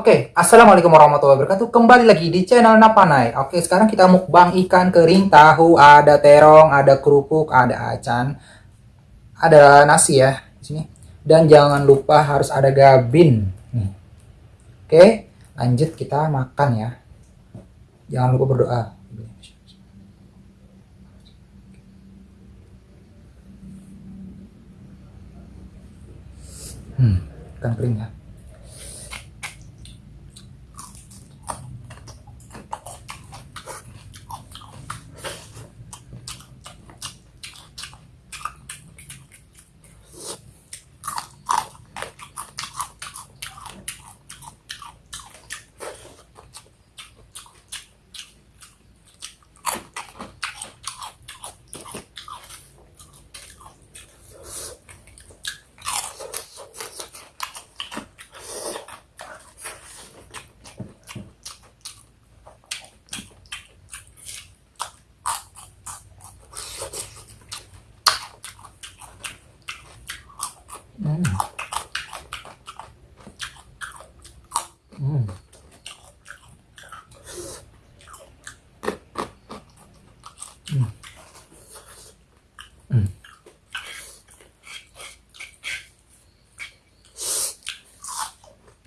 Oke, Assalamualaikum warahmatullahi wabarakatuh. Kembali lagi di channel Napanai. Oke, sekarang kita mukbang ikan kering, tahu, ada terong, ada kerupuk, ada acan, ada nasi ya di sini. Dan jangan lupa harus ada gabin. Oke, lanjut kita makan ya. Jangan lupa berdoa. Hmm, ikan kering ya. 음. 음. 음. 음.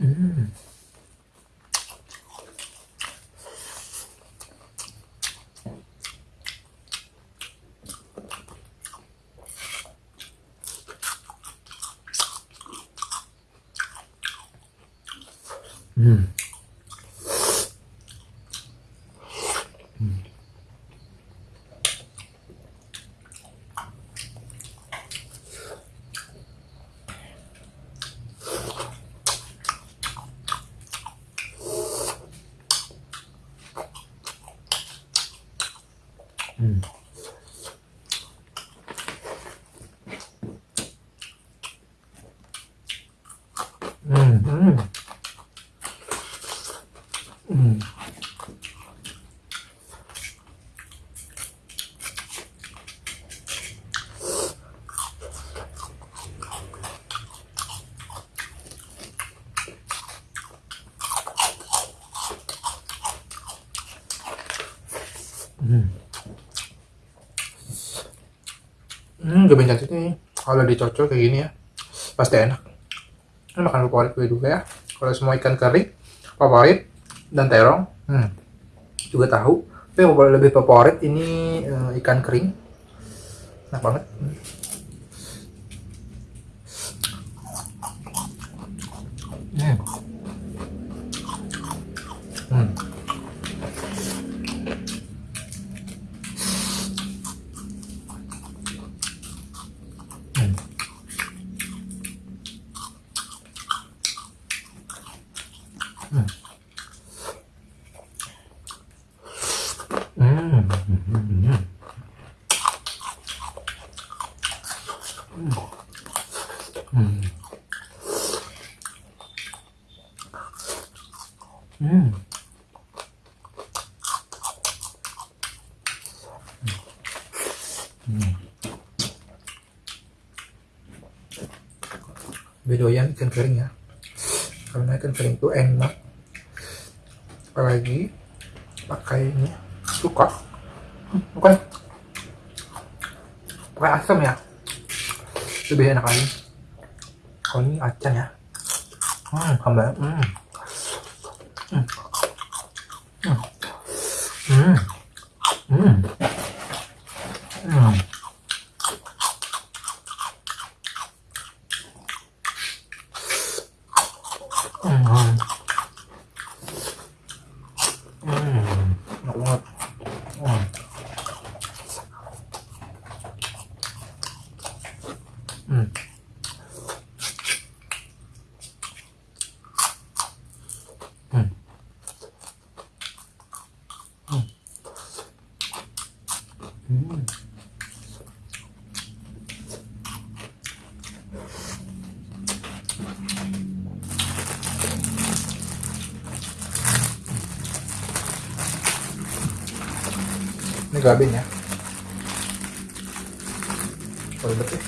음. Hmm. Hmm, gak cantik nih. Kalau dicocol kayak gini ya, pasti enak. Ini makan favorit gue juga ya. Kalau semua ikan kering, favorit dan terong. Hmm. Juga tahu. Tapi yang lebih favorit ini uh, ikan kering. Enak banget. Hmm. Hmm. Hmm. Hmm. Bedoyan ikan kering ya. Karena ikan kering itu enak. Apalagi pakai ini suka. Hmm, bukan pakai asam ya. Lebih enak lagi. Kalau ini acan ya. Hmm, hamba. Hmm. Hmm. うんうん。grabe niya. Oh, Sorry, ba't eh?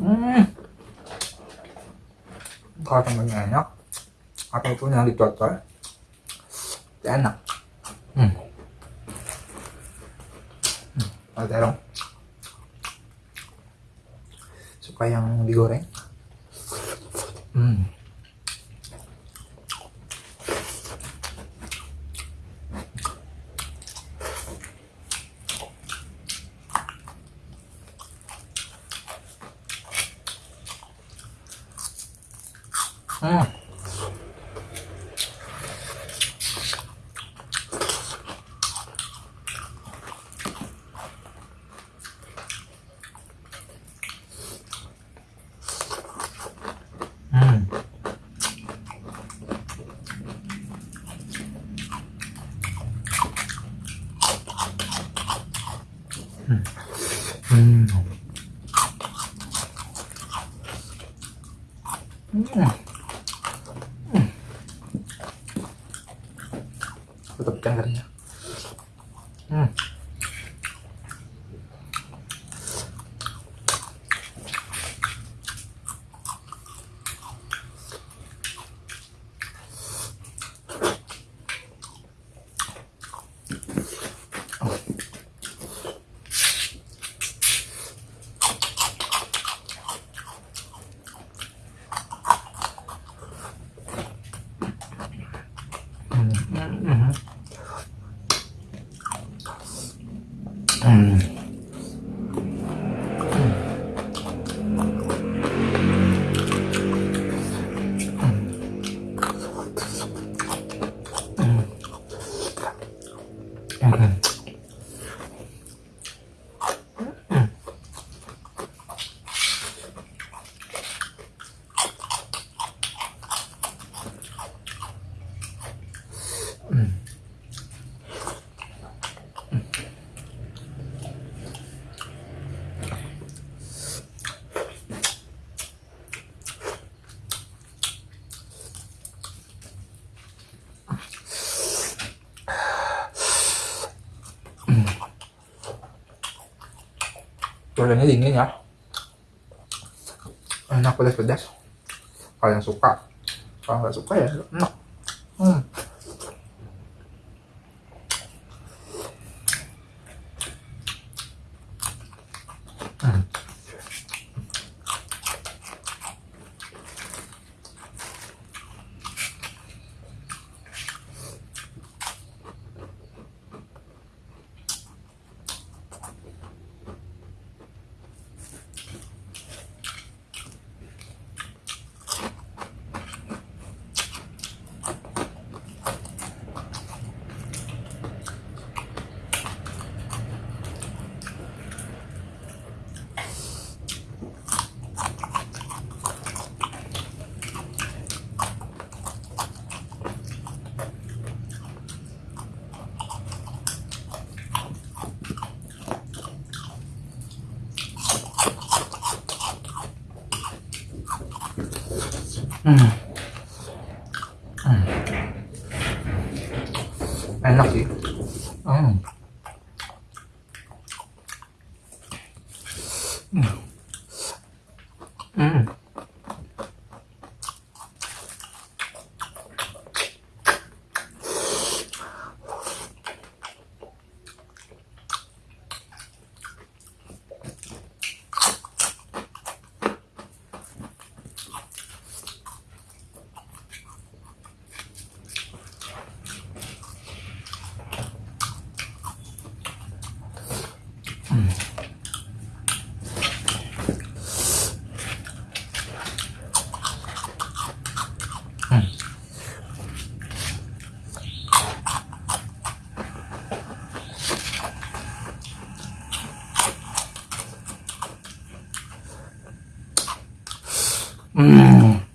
Hmm. Kalau temennya enak, apa pun yang ditotor, enak. Hmm. Hmm. Ada dong. Suka yang digoreng. Hmm. Hmm. Hmm. Hmm. Hmm. Mm-hmm. Hmm. Duriannya dingin ya. Enak pedas-pedas. Kalau yang suka. Kalau nggak suka ya enak. Hmm. Hmm. Hmm. enak sih Hmm.